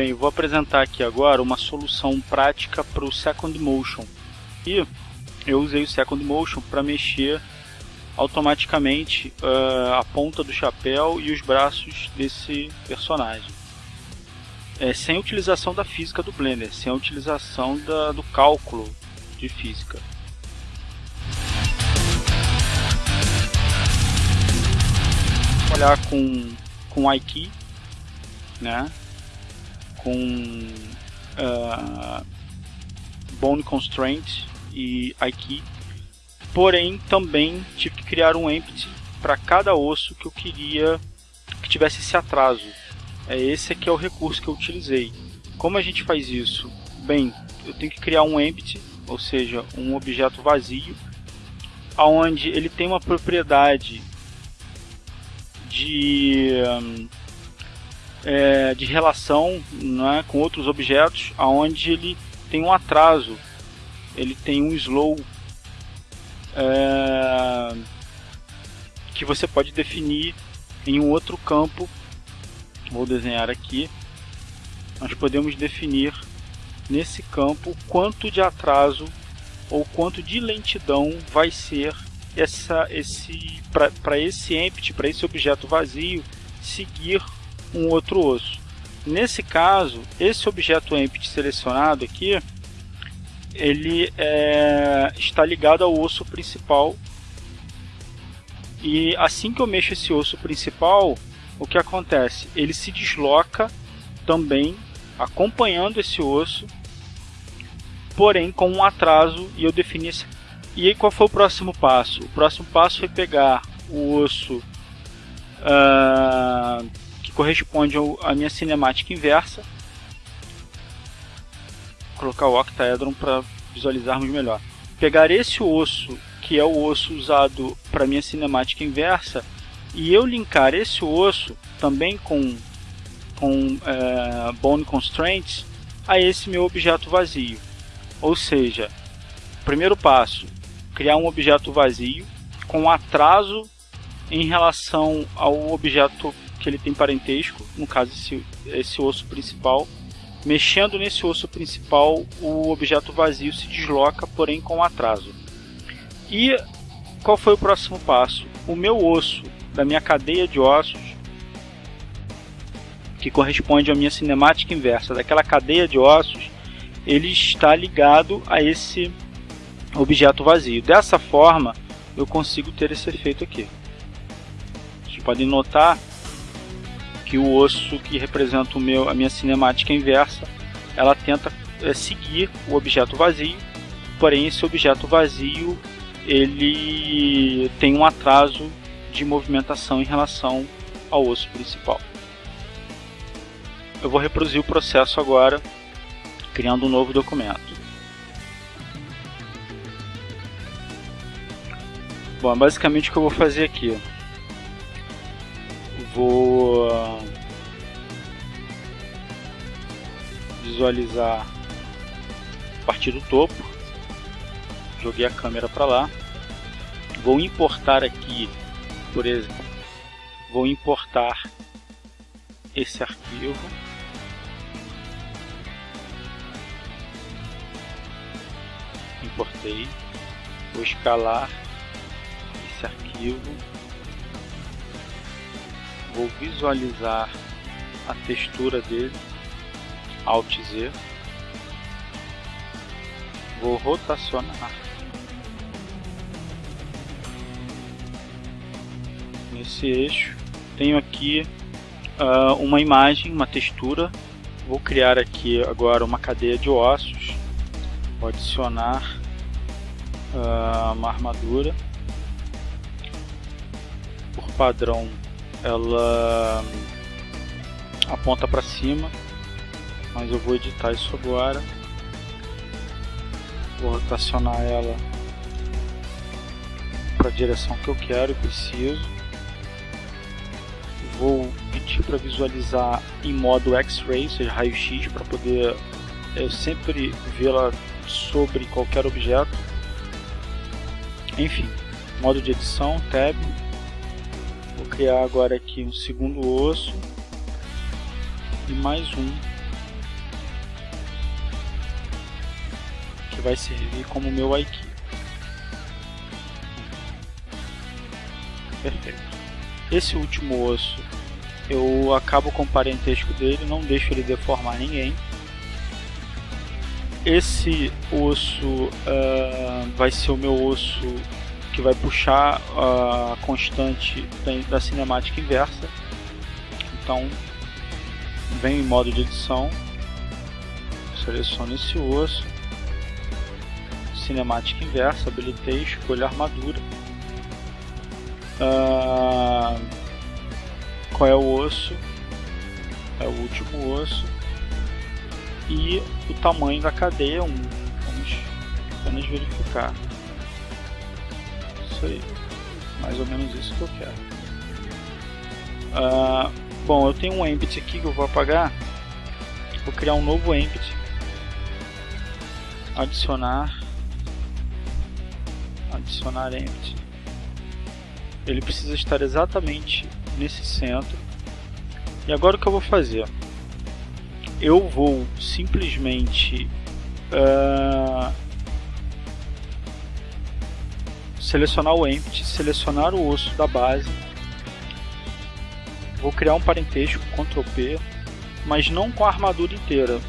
Bem, vou apresentar aqui agora uma solução prática para o Second Motion. E eu usei o Second Motion para mexer automaticamente uh, a ponta do chapéu e os braços desse personagem. É, sem utilização da física do Blender, sem a utilização da, do cálculo de física. Vou olhar com, com iKey, né? Com uh, Bone Constraint e iKey porém também tive que criar um empty para cada osso que eu queria que tivesse esse atraso. É esse que é o recurso que eu utilizei. Como a gente faz isso? Bem, eu tenho que criar um empty, ou seja, um objeto vazio, aonde ele tem uma propriedade de é, de relação né, com outros objetos, aonde ele tem um atraso, ele tem um slow é, que você pode definir em um outro campo. Vou desenhar aqui. Nós podemos definir nesse campo quanto de atraso ou quanto de lentidão vai ser essa, esse para esse empty, para esse objeto vazio, seguir um outro osso. Nesse caso, esse objeto empty selecionado aqui, ele é, está ligado ao osso principal. E assim que eu mexo esse osso principal, o que acontece? Ele se desloca também acompanhando esse osso, porém com um atraso e eu defini esse... E aí qual foi o próximo passo? O próximo passo foi pegar o osso uh, que corresponde à minha cinemática inversa colocar o octaedron para visualizarmos melhor. Pegar esse osso, que é o osso usado para minha cinemática inversa, e eu linkar esse osso também com, com é, Bone Constraints a esse meu objeto vazio. Ou seja, primeiro passo, criar um objeto vazio com atraso em relação ao objeto que ele tem parentesco, no caso esse, esse osso principal, Mexendo nesse osso principal, o objeto vazio se desloca, porém com atraso. E qual foi o próximo passo? O meu osso da minha cadeia de ossos, que corresponde à minha cinemática inversa daquela cadeia de ossos, ele está ligado a esse objeto vazio. Dessa forma, eu consigo ter esse efeito aqui. Vocês podem notar que o osso que representa o meu, a minha cinemática inversa, ela tenta é, seguir o objeto vazio, porém esse objeto vazio ele tem um atraso de movimentação em relação ao osso principal. Eu vou reproduzir o processo agora, criando um novo documento. Bom, basicamente o que eu vou fazer aqui vou visualizar a partir do topo. Joguei a câmera para lá. Vou importar aqui, por exemplo, vou importar esse arquivo. Importei. Vou escalar esse arquivo vou visualizar a textura dele, Alt Z, vou rotacionar. Nesse eixo, tenho aqui uh, uma imagem, uma textura, vou criar aqui agora uma cadeia de ossos, vou adicionar uh, uma armadura, por padrão ela aponta para cima, mas eu vou editar isso agora. Vou rotacionar ela para a direção que eu quero e preciso. Vou pedir para visualizar em modo X-ray, ou seja, raio-x, para poder é, sempre vê-la sobre qualquer objeto. Enfim, modo de edição, tab, criar é agora aqui um segundo osso e mais um que vai servir como meu aikido. Perfeito. Esse último osso eu acabo com o parentesco dele, não deixo ele deformar ninguém. Esse osso uh, vai ser o meu osso que vai puxar a constante da, cinemática inversa. Então, vem em modo de edição, seleciono esse osso, cinemática inversa, habilitei, escolho armadura. Uh, qual é o osso? É o último osso. E o tamanho da cadeia 1. Vamos apenas verificar. Isso aí. Mais ou menos isso que eu quero. Uh, bom, eu tenho um empty aqui que eu vou apagar. Vou criar um novo empty. Adicionar. Adicionar empty. Ele precisa estar exatamente nesse centro. E agora o que eu vou fazer? Eu vou simplesmente uh, selecionar o empty, selecionar o osso da base, vou criar um parentesco Ctrl P, mas não com a armadura inteira,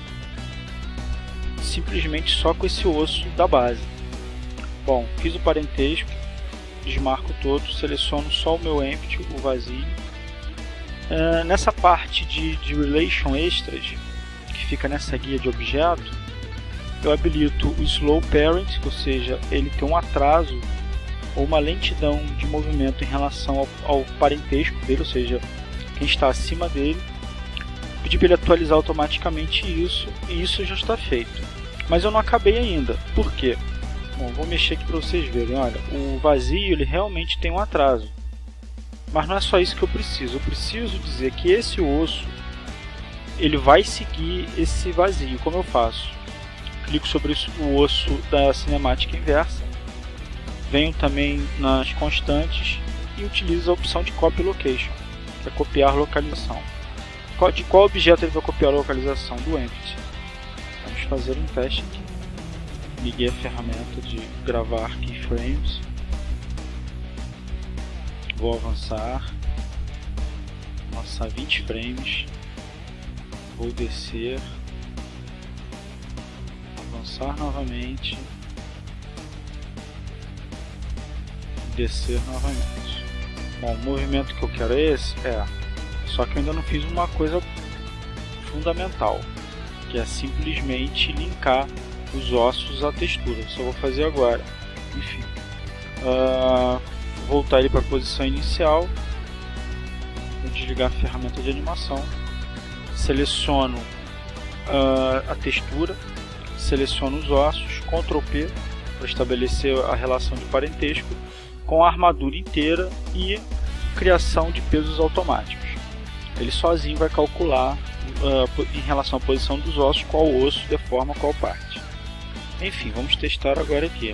simplesmente só com esse osso da base. Bom, fiz o parentesco, desmarco todo, seleciono só o meu empty, o vazio. Uh, nessa parte de, de relation extras, que fica nessa guia de objeto, eu habilito o slow parent, ou seja, ele tem um atraso ou uma lentidão de movimento em relação ao, ao parentesco dele, ou seja, quem está acima dele. Pedi para ele atualizar automaticamente isso e isso já está feito. Mas eu não acabei ainda. Por quê? Bom, vou mexer aqui para vocês verem. Olha, o vazio ele realmente tem um atraso. Mas não é só isso que eu preciso. Eu preciso dizer que esse osso ele vai seguir esse vazio. Como eu faço? Clico sobre o osso da cinemática inversa. Venho também nas constantes e utilizo a opção de Copy Location, que é copiar localização. De qual objeto ele vai copiar a localização? Do Empty. Vamos fazer um teste aqui liguei a ferramenta de gravar keyframes. Vou avançar, avançar 20 frames. Vou descer, avançar novamente, descer novamente. Bom, o movimento que eu quero é esse? É. Só que eu ainda não fiz uma coisa fundamental, que é simplesmente linkar os ossos à textura. Só vou fazer agora. Enfim. Uh, voltar ele para a posição inicial. Vou desligar a ferramenta de animação. Seleciono uh, a textura. Seleciono os ossos. Ctrl P para estabelecer a relação de parentesco com a armadura inteira e criação de pesos automáticos. Ele sozinho vai calcular uh, em relação à posição dos ossos qual osso deforma qual parte. Enfim, vamos testar agora aqui.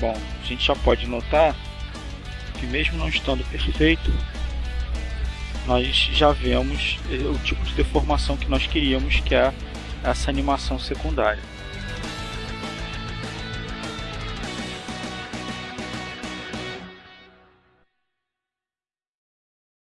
Bom, a gente já pode notar que mesmo não estando perfeito, nós já vemos o tipo de deformação que nós queríamos, que é essa animação secundária.